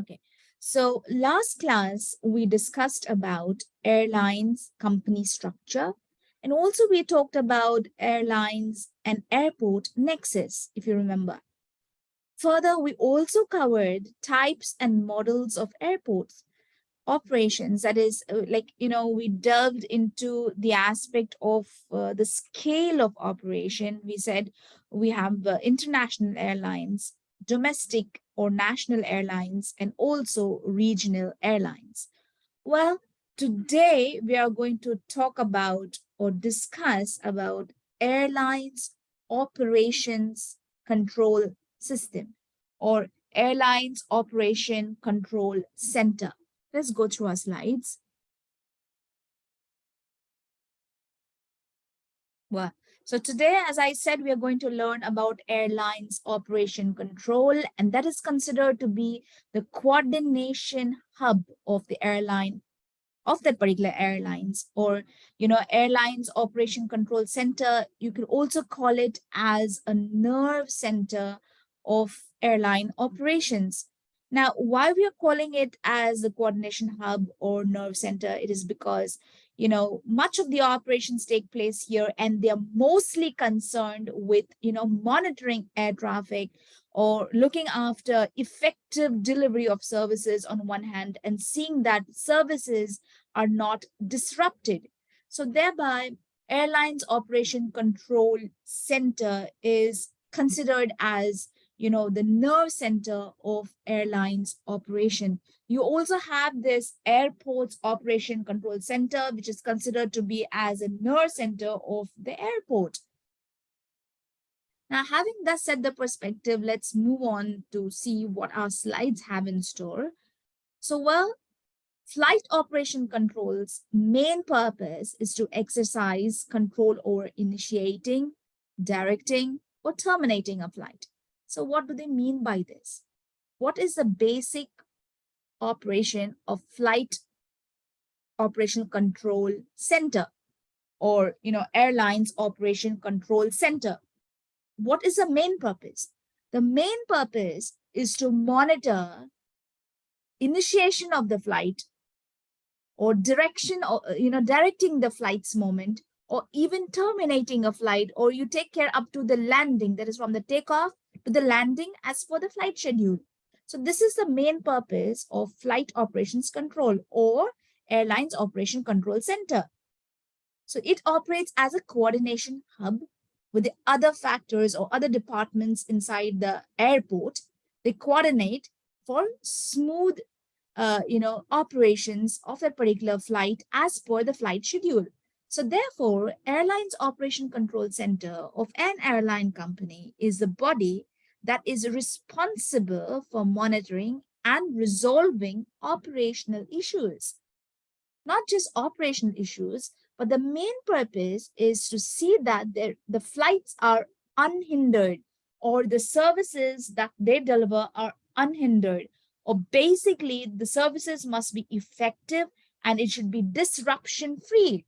Okay, so last class we discussed about airlines company structure and also we talked about airlines and airport nexus, if you remember. Further, we also covered types and models of airports operations that is uh, like you know we delved into the aspect of uh, the scale of operation we said we have uh, international airlines domestic or national airlines and also regional airlines well today we are going to talk about or discuss about airlines operations control system or airlines operation control center Let's go through our slides. Well, so today, as I said, we are going to learn about airlines operation control, and that is considered to be the coordination hub of the airline of that particular airlines or you know airlines operation control center. You could also call it as a nerve center of airline operations now, why we are calling it as the coordination hub or nerve center, it is because, you know, much of the operations take place here and they're mostly concerned with, you know, monitoring air traffic or looking after effective delivery of services on one hand and seeing that services are not disrupted. So thereby, airlines operation control center is considered as you know, the nerve center of airlines operation. You also have this airports operation control center, which is considered to be as a nerve center of the airport. Now, having thus set the perspective, let's move on to see what our slides have in store. So, well, flight operation controls main purpose is to exercise control over initiating, directing, or terminating a flight. So what do they mean by this? What is the basic operation of flight operation control center or you know airlines operation control center? What is the main purpose? The main purpose is to monitor initiation of the flight or direction or uh, you know directing the flight's moment or even terminating a flight or you take care up to the landing that is from the takeoff to the landing as per the flight schedule. So this is the main purpose of flight operations control or airlines operation control center. So it operates as a coordination hub with the other factors or other departments inside the airport. They coordinate for smooth uh, you know, operations of a particular flight as per the flight schedule. So therefore, Airlines Operation Control Center of an airline company is the body that is responsible for monitoring and resolving operational issues. Not just operational issues, but the main purpose is to see that the flights are unhindered or the services that they deliver are unhindered or basically the services must be effective and it should be disruption free.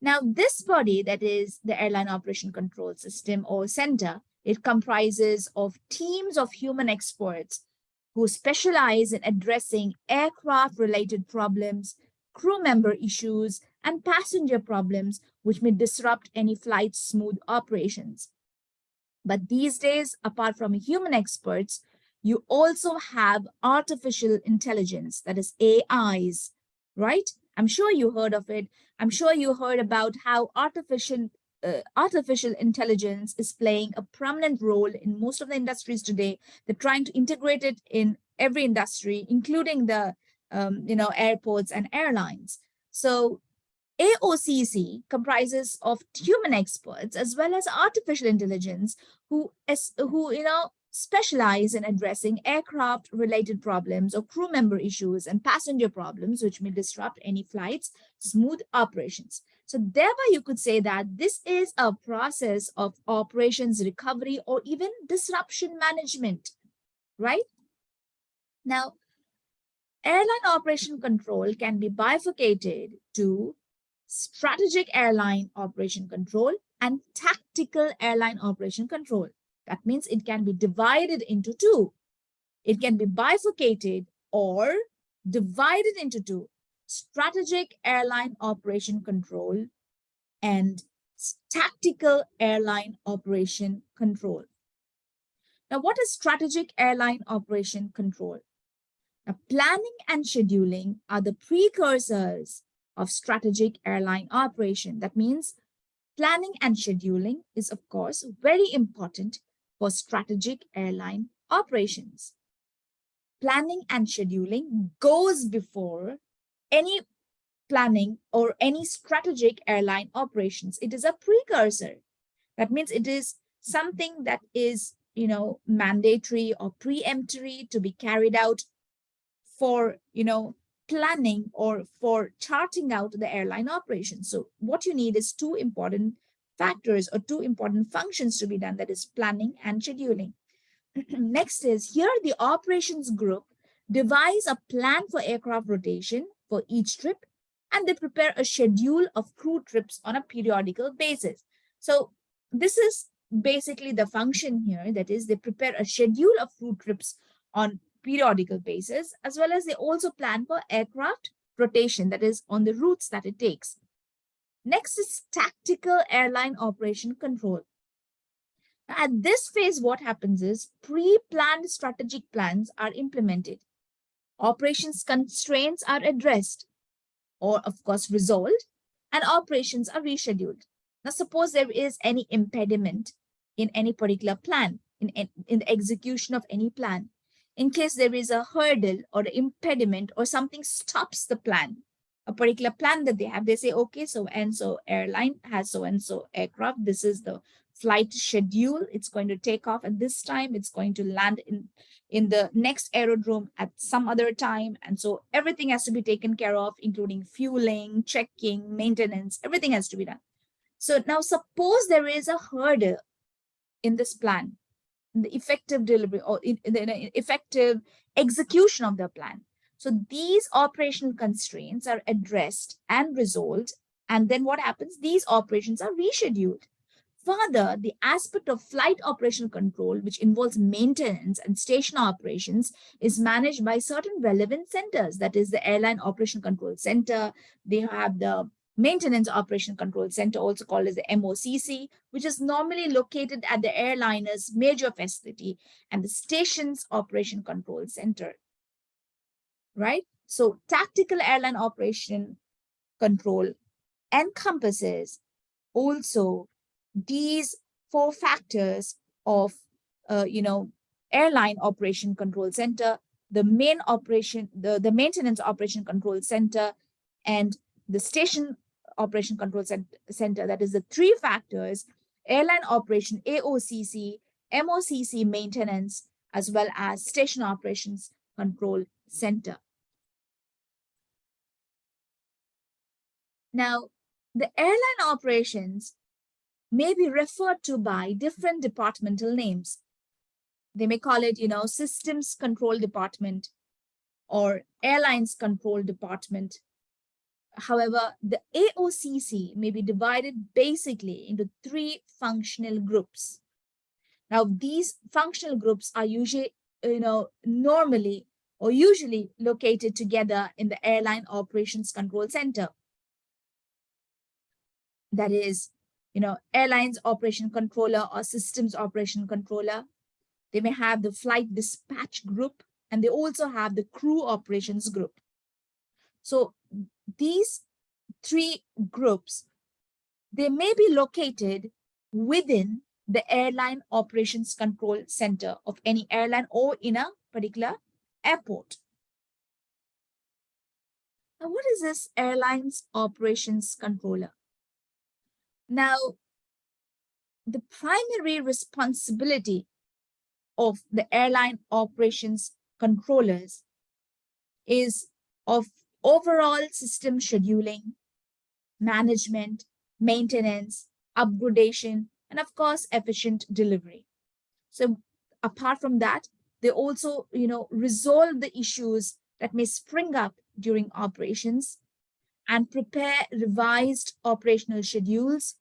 Now this body that is the airline operation control system or center it comprises of teams of human experts who specialize in addressing aircraft-related problems, crew member issues, and passenger problems which may disrupt any flight's smooth operations. But these days, apart from human experts, you also have artificial intelligence, that is AIs, right? I'm sure you heard of it. I'm sure you heard about how artificial uh, artificial intelligence is playing a prominent role in most of the industries today. They're trying to integrate it in every industry, including the um, you know airports and airlines. So AOCC comprises of human experts as well as artificial intelligence who, who you know, specialize in addressing aircraft related problems or crew member issues and passenger problems which may disrupt any flight's smooth operations. So thereby you could say that this is a process of operations recovery or even disruption management, right? Now, airline operation control can be bifurcated to strategic airline operation control and tactical airline operation control. That means it can be divided into two. It can be bifurcated or divided into two, strategic airline operation control and tactical airline operation control. Now, what is strategic airline operation control? Now, planning and scheduling are the precursors of strategic airline operation. That means planning and scheduling is, of course, very important for strategic airline operations. Planning and scheduling goes before any planning or any strategic airline operations. It is a precursor. That means it is something that is, you know, mandatory or preemptory to be carried out for, you know, planning or for charting out the airline operations. So what you need is two important factors or two important functions to be done, that is planning and scheduling. Next is here the operations group devise a plan for aircraft rotation for each trip and they prepare a schedule of crew trips on a periodical basis. So this is basically the function here, that is they prepare a schedule of crew trips on periodical basis, as well as they also plan for aircraft rotation, that is on the routes that it takes. Next is tactical airline operation control. At this phase, what happens is pre-planned strategic plans are implemented. Operations constraints are addressed or of course resolved and operations are rescheduled. Now, suppose there is any impediment in any particular plan, in, in the execution of any plan. In case there is a hurdle or impediment or something stops the plan, a particular plan that they have, they say, okay, so and so airline has so and so aircraft. This is the flight schedule. It's going to take off at this time. It's going to land in, in the next aerodrome at some other time. And so everything has to be taken care of, including fueling, checking, maintenance, everything has to be done. So now suppose there is a hurdle in this plan, in the effective delivery or in, in the effective execution of the plan. So these operational constraints are addressed and resolved. And then what happens? These operations are rescheduled. Further, the aspect of flight operational control, which involves maintenance and station operations, is managed by certain relevant centers. That is the Airline Operation Control Center. They have the Maintenance Operation Control Center, also called as the MOCC, which is normally located at the airliner's major facility and the station's Operation Control Center. Right? So tactical airline operation control encompasses also these four factors of, uh, you know, airline operation control center, the main operation, the, the maintenance operation control center, and the station operation control center, that is the three factors, airline operation, AOCC, MOCC maintenance, as well as station operations control center. Now, the airline operations may be referred to by different departmental names. They may call it, you know, systems control department or airlines control department. However, the AOCC may be divided basically into three functional groups. Now, these functional groups are usually, you know, normally or usually located together in the Airline Operations Control Center. That is you know, airlines operation controller or systems operation controller. They may have the flight dispatch group and they also have the crew operations group. So these three groups, they may be located within the airline operations control center of any airline or in a particular airport. Now, what is this airlines operations controller? Now, the primary responsibility of the airline operations controllers is of overall system scheduling, management, maintenance, upgradation, and of course, efficient delivery. So apart from that, they also, you know, resolve the issues that may spring up during operations and prepare revised operational schedules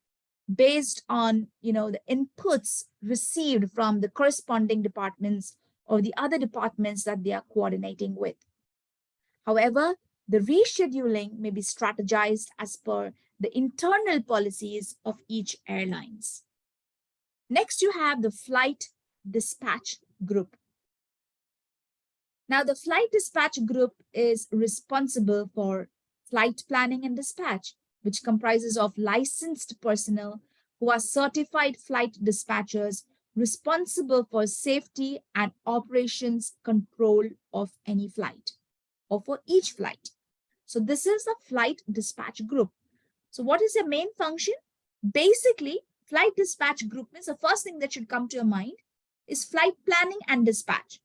based on you know the inputs received from the corresponding departments or the other departments that they are coordinating with However, the rescheduling may be strategized as per the internal policies of each airlines. Next, you have the flight dispatch group. Now, the flight dispatch group is responsible for flight planning and dispatch, which comprises of licensed personnel who are certified flight dispatchers responsible for safety and operations control of any flight or for each flight. So this is the flight dispatch group. So what is their main function? Basically, flight dispatch group means the first thing that should come to your mind is flight planning and dispatch.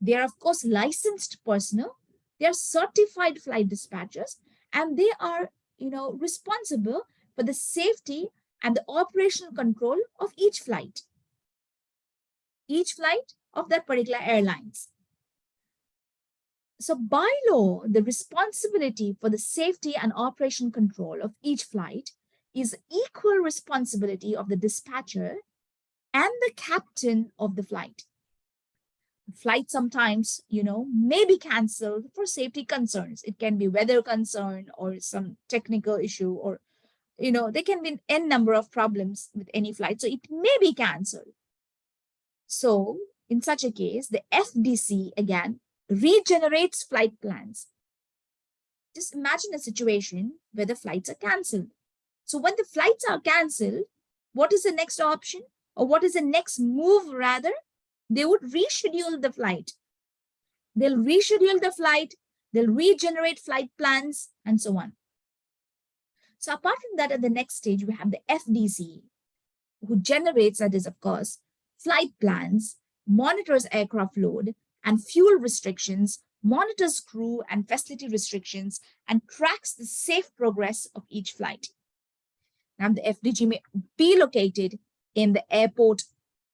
They are, of course, licensed personnel. They are certified flight dispatchers, and they are, you know, responsible for the safety and the operational control of each flight. Each flight of that particular airlines. So by law, the responsibility for the safety and operation control of each flight is equal responsibility of the dispatcher and the captain of the flight. Flight sometimes, you know, may be cancelled for safety concerns. It can be weather concern or some technical issue or, you know, there can be n number of problems with any flight. So it may be cancelled. So in such a case, the FDC, again, regenerates flight plans. Just imagine a situation where the flights are cancelled. So when the flights are cancelled, what is the next option? Or what is the next move rather? They would reschedule the flight. They'll reschedule the flight, they'll regenerate flight plans, and so on. So apart from that, at the next stage, we have the FDC, who generates, that is, of course, flight plans, monitors aircraft load, and fuel restrictions, monitors crew and facility restrictions, and tracks the safe progress of each flight. Now, the FDG may be located in the airport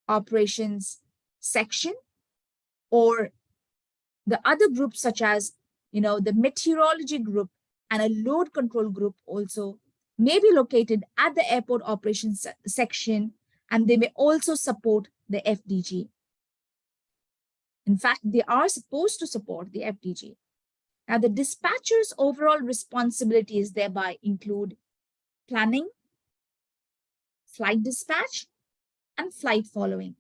operations section or the other groups such as, you know, the meteorology group and a load control group also may be located at the airport operations section and they may also support the FDG. In fact, they are supposed to support the FDG. Now, the dispatcher's overall responsibilities thereby include planning, flight dispatch, and flight following.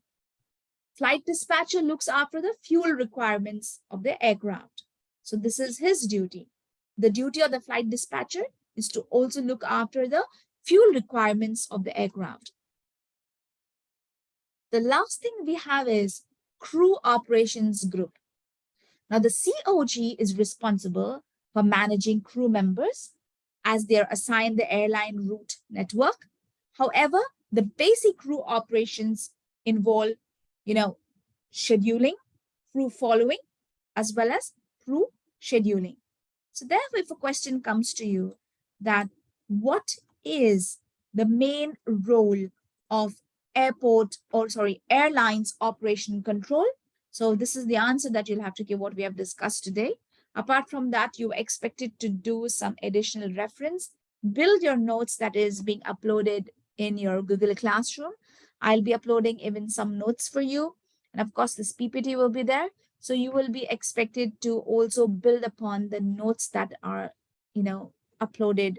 Flight dispatcher looks after the fuel requirements of the aircraft. So this is his duty. The duty of the flight dispatcher is to also look after the fuel requirements of the aircraft. The last thing we have is Crew Operations Group. Now, the COG is responsible for managing crew members as they're assigned the airline route network. However, the basic crew operations involve, you know, scheduling, crew following, as well as crew scheduling. So therefore, if a question comes to you that what is the main role of airport or sorry, airlines operation control. So this is the answer that you'll have to give what we have discussed today. Apart from that, you expected to do some additional reference, build your notes that is being uploaded in your Google Classroom. I'll be uploading even some notes for you. And of course, this PPT will be there. So you will be expected to also build upon the notes that are, you know, uploaded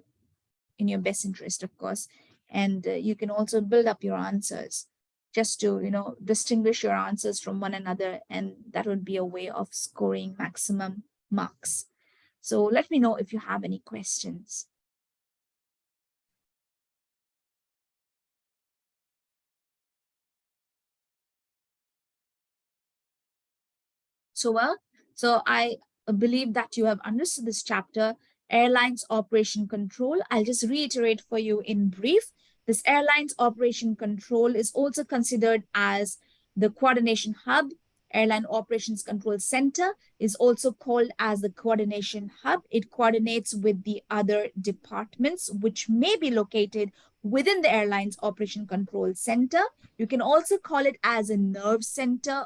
in your best interest, of course and uh, you can also build up your answers just to you know distinguish your answers from one another and that would be a way of scoring maximum marks so let me know if you have any questions so well so i believe that you have understood this chapter airlines operation control i'll just reiterate for you in brief this airline's operation control is also considered as the coordination hub. Airline Operations Control Center is also called as the coordination hub. It coordinates with the other departments, which may be located within the airline's operation control center. You can also call it as a nerve center,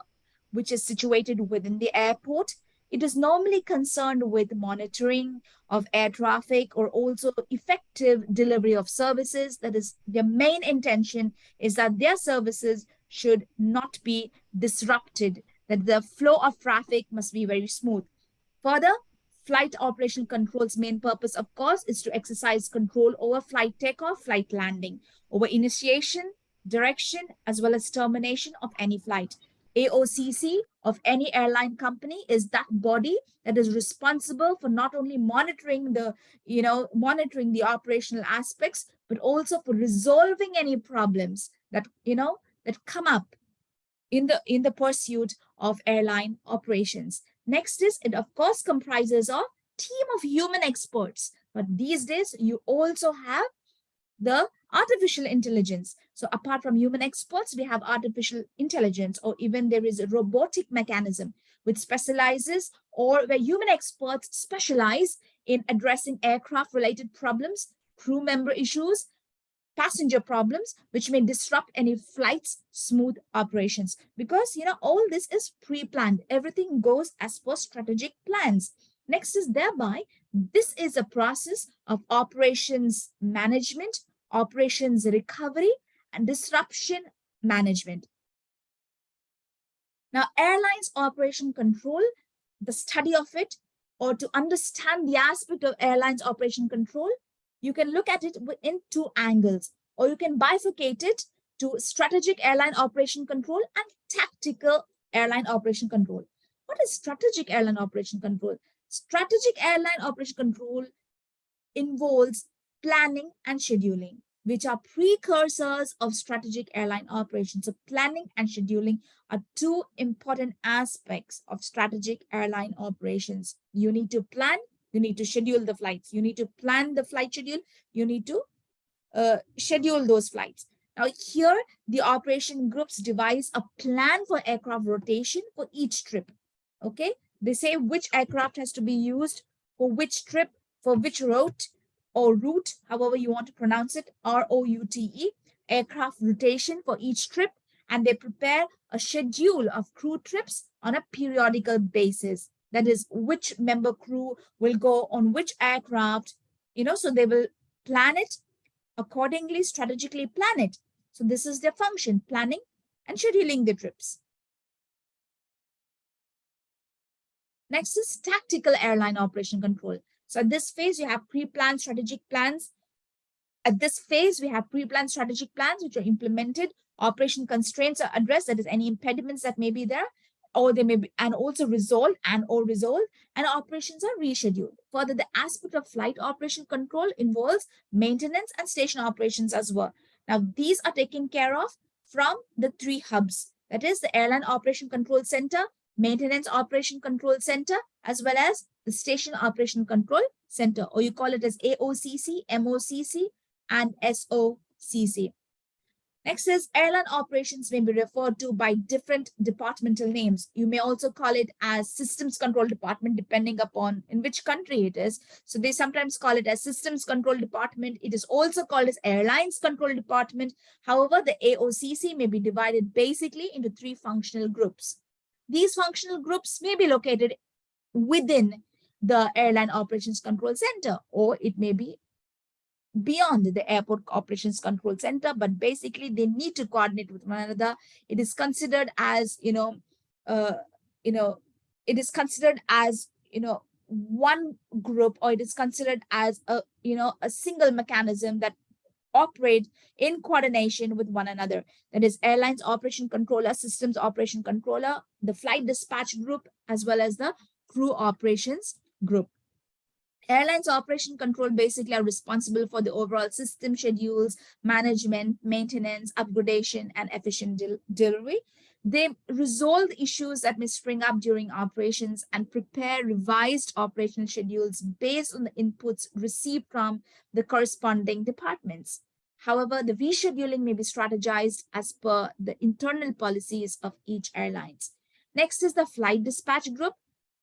which is situated within the airport. It is normally concerned with monitoring of air traffic or also effective delivery of services. That is, their main intention is that their services should not be disrupted, that the flow of traffic must be very smooth. Further, Flight operation control's main purpose, of course, is to exercise control over flight takeoff, flight landing, over initiation, direction, as well as termination of any flight. AOCC of any airline company is that body that is responsible for not only monitoring the, you know, monitoring the operational aspects, but also for resolving any problems that, you know, that come up in the in the pursuit of airline operations. Next is it of course comprises a team of human experts, but these days you also have the artificial intelligence. So apart from human experts, we have artificial intelligence, or even there is a robotic mechanism which specializes or where human experts specialize in addressing aircraft related problems, crew member issues, passenger problems, which may disrupt any flight's smooth operations. Because, you know, all this is pre-planned. Everything goes as per strategic plans. Next is thereby, this is a process of operations management, operations recovery, and disruption management. Now, airlines operation control, the study of it, or to understand the aspect of airlines operation control, you can look at it in two angles, or you can bifurcate it to strategic airline operation control and tactical airline operation control. What is strategic airline operation control? Strategic airline operation control involves planning and scheduling, which are precursors of strategic airline operations. So planning and scheduling are two important aspects of strategic airline operations. You need to plan you need to schedule the flights. You need to plan the flight schedule. You need to uh, schedule those flights. Now here, the operation groups devise a plan for aircraft rotation for each trip. Okay, they say which aircraft has to be used for which trip, for which route or route, however you want to pronounce it, R-O-U-T-E, aircraft rotation for each trip, and they prepare a schedule of crew trips on a periodical basis. That is which member crew will go on which aircraft you know so they will plan it accordingly strategically plan it. So this is their function planning and scheduling the trips. Next is tactical airline operation control so at this phase you have pre-planned strategic plans at this phase we have pre-planned strategic plans which are implemented operation constraints are addressed that is any impediments that may be there or they may be and also resolved and or resolved and operations are rescheduled. Further, the aspect of flight operation control involves maintenance and station operations as well. Now, these are taken care of from the three hubs. That is the Airline Operation Control Center, Maintenance Operation Control Center, as well as the Station Operation Control Center, or you call it as AOCC, MOCC, and SOCC. Next is airline operations may be referred to by different departmental names. You may also call it as systems control department, depending upon in which country it is. So they sometimes call it as systems control department. It is also called as airlines control department. However, the AOCC may be divided basically into three functional groups. These functional groups may be located within the airline operations control center, or it may be beyond the airport operations control center, but basically they need to coordinate with one another. It is considered as, you know, uh, you know, it is considered as, you know, one group or it is considered as a, you know, a single mechanism that operate in coordination with one another. That is airlines operation controller, systems operation controller, the flight dispatch group, as well as the crew operations group. Airlines operation control basically are responsible for the overall system schedules, management, maintenance, upgradation, and efficient del delivery. They resolve issues that may spring up during operations and prepare revised operational schedules based on the inputs received from the corresponding departments. However, the rescheduling may be strategized as per the internal policies of each airlines. Next is the flight dispatch group.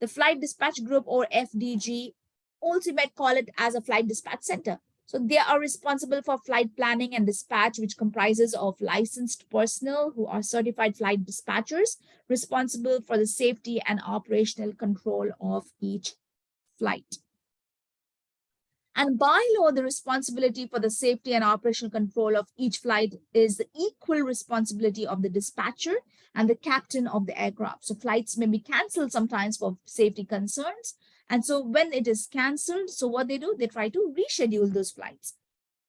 The flight dispatch group or FDG also you might call it as a flight dispatch center. So they are responsible for flight planning and dispatch, which comprises of licensed personnel who are certified flight dispatchers, responsible for the safety and operational control of each flight. And by law, the responsibility for the safety and operational control of each flight is the equal responsibility of the dispatcher and the captain of the aircraft. So flights may be canceled sometimes for safety concerns, And so when it is canceled, so what they do, they try to reschedule those flights.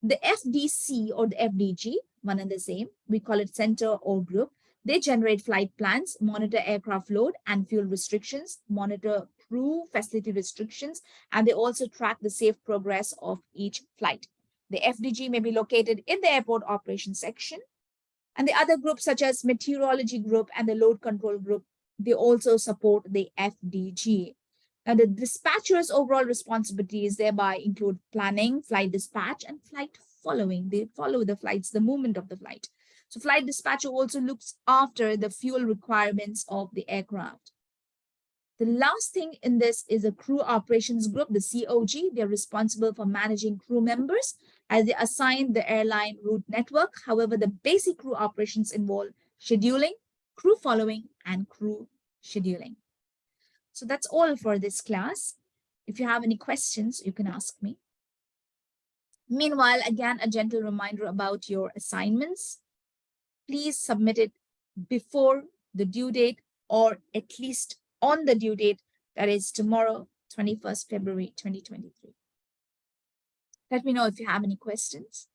The FDC or the FDG, one and the same, we call it center or group, they generate flight plans, monitor aircraft load and fuel restrictions, monitor crew facility restrictions, and they also track the safe progress of each flight. The FDG may be located in the airport operations section. And the other groups such as meteorology group and the load control group, they also support the FDG. Now the dispatcher's overall responsibilities thereby include planning, flight dispatch, and flight following. They follow the flights, the movement of the flight. So flight dispatcher also looks after the fuel requirements of the aircraft. The last thing in this is a crew operations group, the COG. They're responsible for managing crew members as they assign the airline route network. However, the basic crew operations involve scheduling, crew following, and crew scheduling. So that's all for this class. If you have any questions, you can ask me. Meanwhile, again, a gentle reminder about your assignments. Please submit it before the due date or at least on the due date, that is tomorrow, 21st February 2023. Let me know if you have any questions.